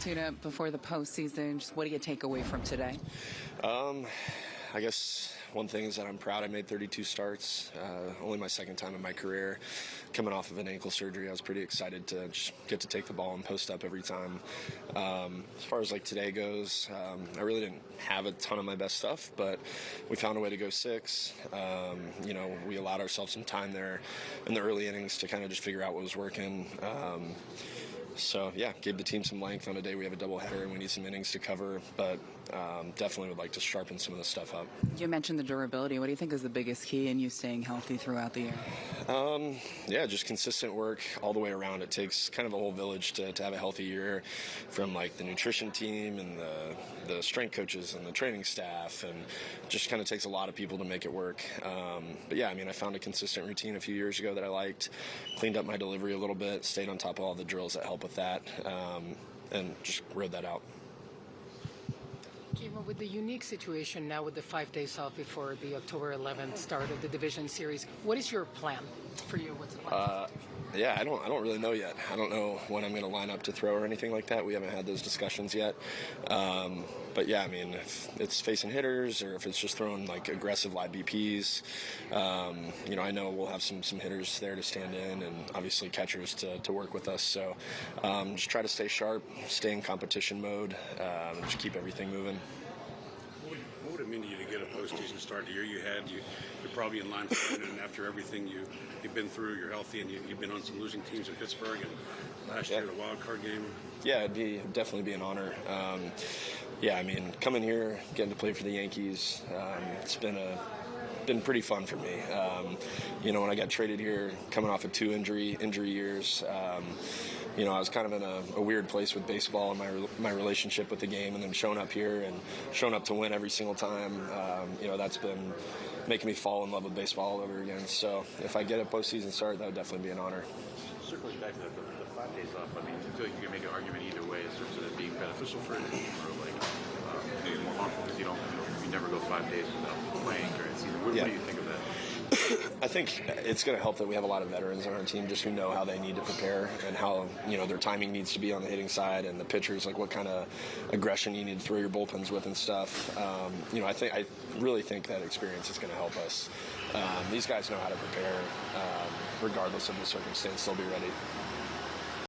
Altuve before the postseason. Just what do you take away from today? Um, I guess one thing is that I'm proud I made 32 starts. Uh, only my second time in my career. Coming off of an ankle surgery, I was pretty excited to just get to take the ball and post up every time. Um, as far as like today goes, um, I really didn't have a ton of my best stuff, but we found a way to go six. Um, you know, we allowed ourselves some time there in the early innings to kind of just figure out what was working. So yeah, gave the team some length on a day we have a doubleheader and we need some innings to cover, but um, definitely would like to sharpen some of the stuff up. You mentioned the durability. What do you think is the biggest key in you staying healthy throughout the year? Um, yeah, just consistent work all the way around. It takes kind of a whole village to, to have a healthy year, from like the nutrition team and the the strength coaches and the training staff, and just kind of takes a lot of people to make it work. Um, but yeah, I mean, I found a consistent routine a few years ago that I liked. Cleaned up my delivery a little bit, stayed on top of all the drills that help with that, um, and just rode that out. Kimo, with the unique situation now with the five days off before the October 11th start of the division series, what is your plan for you? What's the plan? Uh, yeah, I don't, I don't really know yet. I don't know when I'm going to line up to throw or anything like that. We haven't had those discussions yet. Um, but yeah, I mean, if it's facing hitters or if it's just throwing like aggressive live BPs, um, you know, I know we'll have some some hitters there to stand in and obviously catchers to, to work with us. So um, just try to stay sharp, stay in competition mode, um, just keep everything moving. What would, it mean to you to get a postseason start the year you had? You, you're probably in line for it, and after everything you, you've been through, you're healthy, and you, you've been on some losing teams in Pittsburgh, and last Yeah. year, the wild card game. Yeah, it'd be definitely be an honor. Um, yeah, I mean, coming here, getting to play for the Yankees, um, it's been a been pretty fun for me. Um, you know, when I got traded here, coming off of two injury injury years, um, you know, I was kind of in a, a weird place with baseball and my my relationship with the game, and then showing up here and showing up to win every single time. Um, you know, that's been making me fall in love with baseball all over again. So if I get a postseason start, that would definitely be an honor. Circling back to the, the, five days off, I mean, I feel like you can make an argument either way in terms of it being beneficial for team or like um, maybe more harmful because you don't, you, you never go five days without playing during. What, Yeah. what do you think of that? I think it's going to help that we have a lot of veterans on our team just who know how they need to prepare and how you know their timing needs to be on the hitting side and the pitchers like what kind of aggression you need to throw your bullpens with and stuff. Um, you know, I think I really think that experience is going to help us. Um, these guys know how to prepare, um, regardless of the circumstance. They'll be ready.